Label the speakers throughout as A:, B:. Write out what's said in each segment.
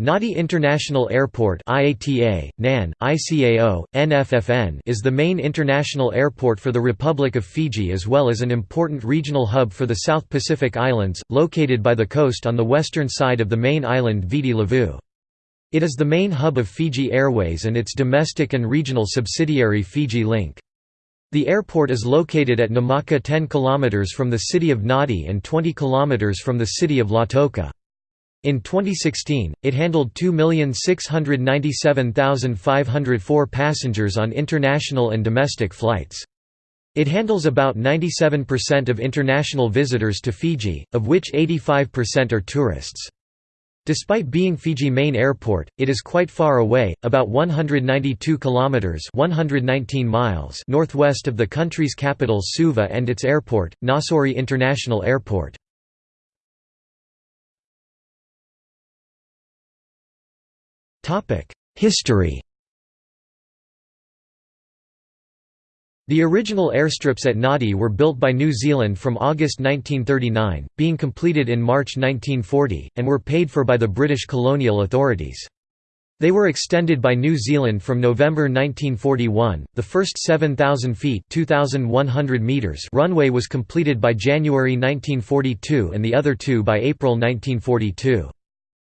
A: Nadi International Airport IATA, NAN, ICAO, NFFN is the main international airport for the Republic of Fiji as well as an important regional hub for the South Pacific Islands, located by the coast on the western side of the main island Viti Levu. It is the main hub of Fiji Airways and its domestic and regional subsidiary Fiji Link. The airport is located at Namaka 10 km from the city of Nadi and 20 km from the city of Lautoka. In 2016, it handled 2,697,504 passengers on international and domestic flights. It handles about 97% of international visitors to Fiji, of which 85% are tourists. Despite being Fiji main airport, it is quite far away, about 192 kilometers (119 miles) northwest of the country's capital Suva and its airport, Nausori International Airport. History The original airstrips at Nadi were built by New Zealand from August 1939, being completed in March 1940, and were paid for by the British colonial authorities. They were extended by New Zealand from November 1941. The first 7,000 feet (2,100 meters) runway was completed by January 1942 and the other two by April 1942.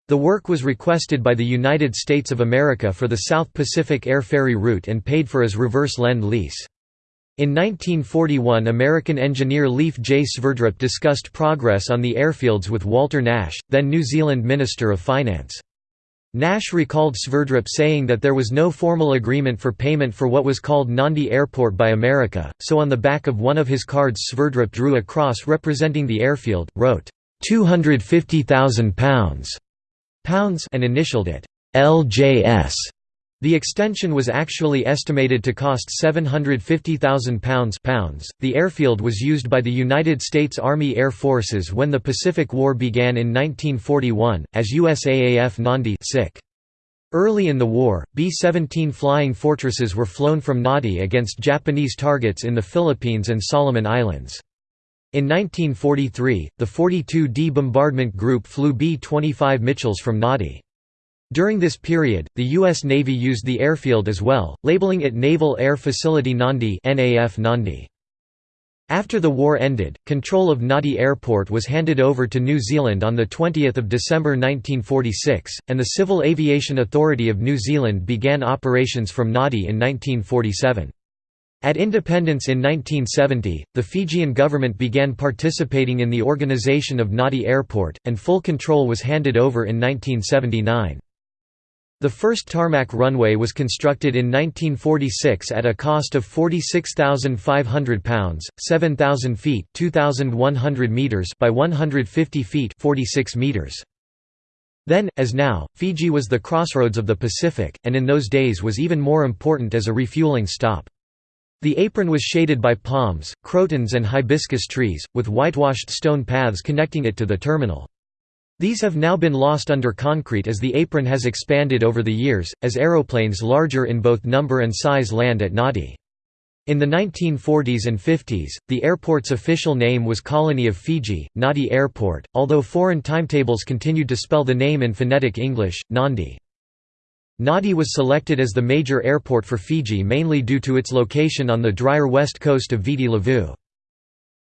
A: The work was requested by the United States of America for the South Pacific Air Ferry route and paid for as reverse lend-lease. In 1941 American engineer Leif J. Sverdrup discussed progress on the airfields with Walter Nash, then New Zealand Minister of Finance. Nash recalled Sverdrup saying that there was no formal agreement for payment for what was called Nandi Airport by America, so on the back of one of his cards Sverdrup drew a cross representing the airfield, wrote, £250,000 pounds and initialed it LJS. The extension was actually estimated to cost £750,000 pounds. The airfield was used by the United States Army Air Forces when the Pacific War began in 1941, as USAAF Nandi Early in the war, B-17 Flying Fortresses were flown from Nadi against Japanese targets in the Philippines and Solomon Islands. In 1943, the 42d Bombardment Group flew B-25 Mitchells from Nadi. During this period, the U.S. Navy used the airfield as well, labeling it Naval Air Facility Nandi After the war ended, control of Nadi Airport was handed over to New Zealand on 20 December 1946, and the Civil Aviation Authority of New Zealand began operations from Nadi in 1947. At independence in 1970, the Fijian government began participating in the organization of Nadi Airport, and full control was handed over in 1979. The first tarmac runway was constructed in 1946 at a cost of £46,500, 7,000 feet (2,100 meters by 150 feet 46 meters. Then, as now, Fiji was the crossroads of the Pacific, and in those days was even more important as a refueling stop. The apron was shaded by palms, crotons and hibiscus trees, with whitewashed stone paths connecting it to the terminal. These have now been lost under concrete as the apron has expanded over the years, as aeroplanes larger in both number and size land at Nadi. In the 1940s and 50s, the airport's official name was Colony of Fiji, Nadi Airport, although foreign timetables continued to spell the name in phonetic English, Nandi. Nadi was selected as the major airport for Fiji mainly due to its location on the drier west coast of Viti Levu.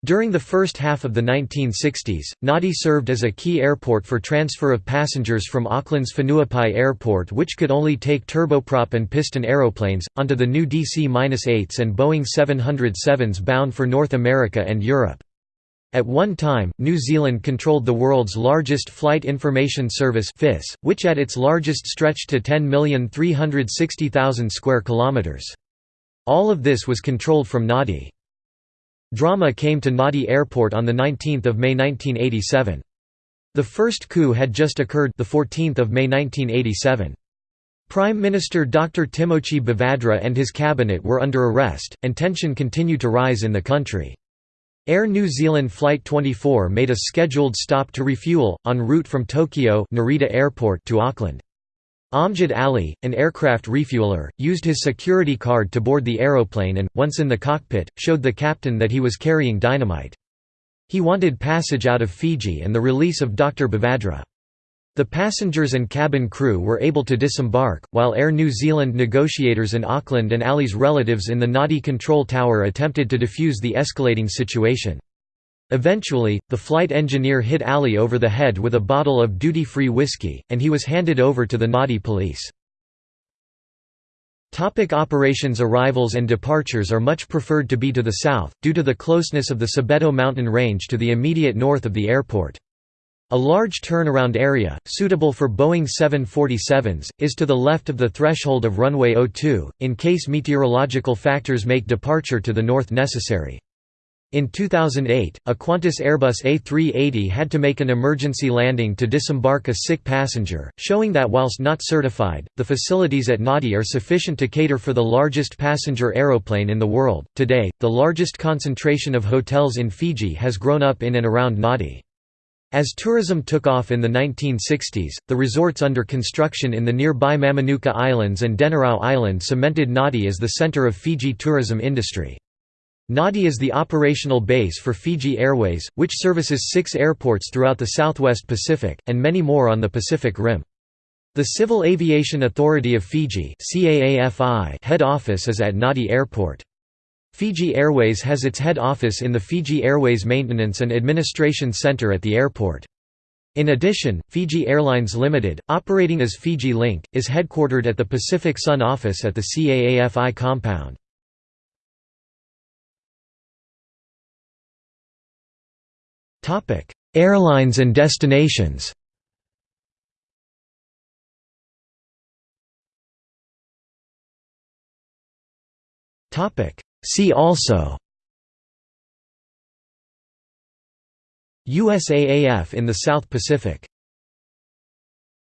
A: During the first half of the 1960s, Nadi served as a key airport for transfer of passengers from Auckland's Whenuapai Airport which could only take turboprop and piston aeroplanes, onto the new DC-8s and Boeing 707s bound for North America and Europe. At one time, New Zealand controlled the world's largest flight information service FIS, which at its largest stretched to 10,360,000 square kilometers. All of this was controlled from Nadi. Drama came to Nadi Airport on the 19th of May 1987. The first coup had just occurred the 14th of May 1987. Prime Minister Dr. Timoci Bavadra and his cabinet were under arrest, and tension continued to rise in the country. Air New Zealand Flight 24 made a scheduled stop to refuel, en route from Tokyo Narita Airport to Auckland. Amjad Ali, an aircraft refueler, used his security card to board the aeroplane and, once in the cockpit, showed the captain that he was carrying dynamite. He wanted passage out of Fiji and the release of Dr. Bavadra. The passengers and cabin crew were able to disembark, while Air New Zealand negotiators in Auckland and Ali's relatives in the Nadi control tower attempted to defuse the escalating situation. Eventually, the flight engineer hit Ali over the head with a bottle of duty-free whiskey, and he was handed over to the Nadi police. Topic operations Arrivals and departures are much preferred to be to the south, due to the closeness of the Sabeto mountain range to the immediate north of the airport. A large turnaround area, suitable for Boeing 747s, is to the left of the threshold of runway 02, in case meteorological factors make departure to the north necessary. In 2008, a Qantas Airbus A380 had to make an emergency landing to disembark a sick passenger, showing that whilst not certified, the facilities at Nadi are sufficient to cater for the largest passenger aeroplane in the world. Today, the largest concentration of hotels in Fiji has grown up in and around Nadi. As tourism took off in the 1960s, the resorts under construction in the nearby Mamanuca Islands and Denarau Island cemented Nadi as the center of Fiji tourism industry. Nadi is the operational base for Fiji Airways, which services six airports throughout the southwest Pacific, and many more on the Pacific Rim. The Civil Aviation Authority of Fiji head office is at Nadi Airport. Fiji Airways has its head office in the Fiji Airways Maintenance and Administration Center at the airport. In addition, Fiji Airlines Limited, operating as Fiji Link, is headquartered at the Pacific Sun office at the CAAFI compound. Topic: Airlines and destinations. Topic: See also USAAF in the South Pacific